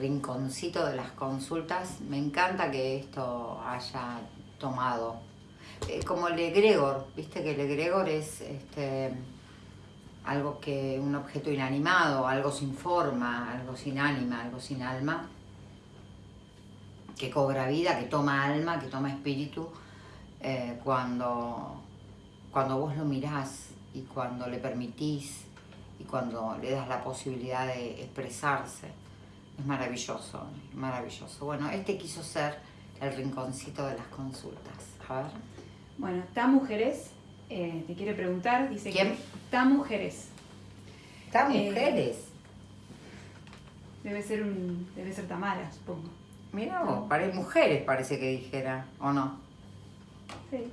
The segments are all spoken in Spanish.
rinconcito de las consultas. Me encanta que esto haya tomado. Eh, como el egregor, viste que el egregor es este, algo que, un objeto inanimado, algo sin forma, algo sin ánima, algo sin alma, que cobra vida, que toma alma, que toma espíritu, eh, cuando, cuando vos lo mirás y cuando le permitís y cuando le das la posibilidad de expresarse. Es maravilloso, maravilloso. Bueno, este quiso ser el rinconcito de las consultas. A ver. Bueno, está mujeres, eh, te quiere preguntar, dice ¿Quién? que está mujeres. ¿Está Eh, mujeres? Debe ser un, debe ser Tamara, supongo. Mira vos, pare- mujeres parece que dijera, ¿o no? Sí.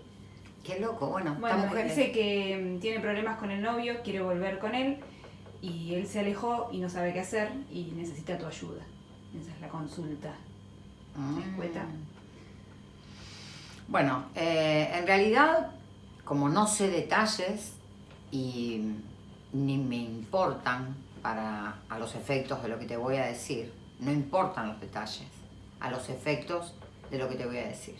Qué loco, bueno, Bueno, mujeres. dice que mm, tiene problemas con el novio, quiere volver con él y él se alejó y no sabe qué hacer y necesita tu ayuda. Esa es la consulta. Mm. Bueno, eh, en realidad, como no sé detalles y ni me importan para a los efectos de lo que te voy a decir, no importan los detalles, a los efectos de lo que te voy a decir.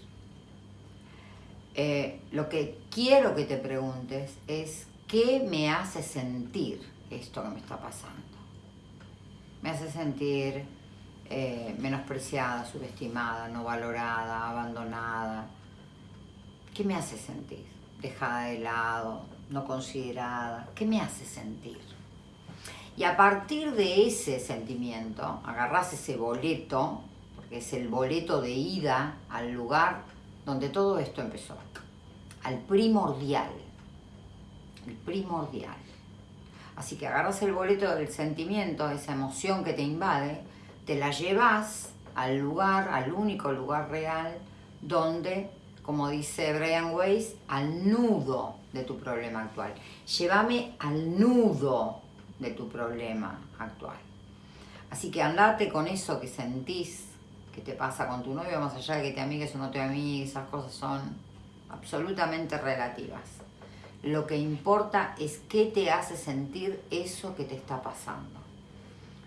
Eh, lo que quiero que te preguntes es qué me hace sentir esto que me está pasando. Me hace sentir eh, menospreciada, subestimada, no valorada, abandonada. ¿Qué me hace sentir? Dejada de lado, no considerada. ¿Qué me hace sentir? Y a partir de ese sentimiento, agarrás ese boleto, porque es el boleto de ida al lugar donde todo esto empezó, al primordial, el primordial. Así que agarras el boleto del sentimiento, esa emoción que te invade, te la llevas al lugar, al único lugar real, donde, como dice Brian Weiss, al nudo de tu problema actual. Llévame al nudo de tu problema actual. Así que andate con eso que sentís que te pasa con tu novio, más allá de que te amigues o no te amigues, esas cosas son absolutamente relativas. Lo que importa es qué te hace sentir eso que te está pasando.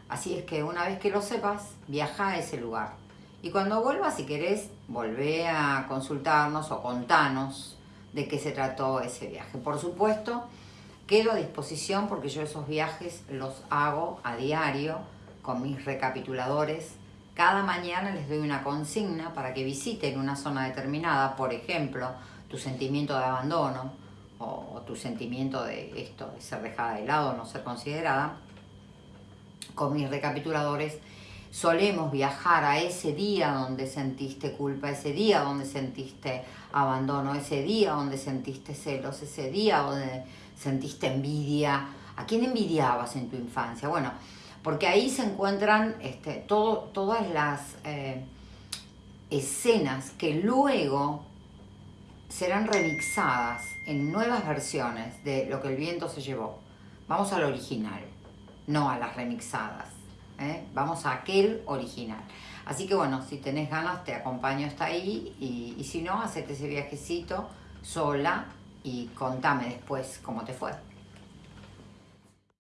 Así es que una vez que lo sepas, viaja a ese lugar. Y cuando vuelvas, si querés, volvé a consultarnos o contanos de qué se trató ese viaje. Por supuesto, quedo a disposición porque yo esos viajes los hago a diario con mis recapituladores. Cada mañana les doy una consigna para que visiten una zona determinada, por ejemplo, tu sentimiento de abandono o, tu sentimiento de esto, de ser dejada de lado, no ser considerada. Con mis recapituladores solemos viajar a ese día donde sentiste culpa, ese día donde sentiste abandono, ese día donde sentiste celos, ese día donde sentiste envidia. ¿A quién envidiabas en tu infancia? Bueno, porque ahí se encuentran este, todo, todas las eh, escenas que luego serán remixadas en nuevas versiones de lo que el viento se llevó. Vamos al original, no a las remixadas. ¿eh? Vamos a aquel original. Así que bueno, si tenés ganas te acompaño hasta ahí y, y si no, hacete ese viajecito sola y contame después cómo te fue.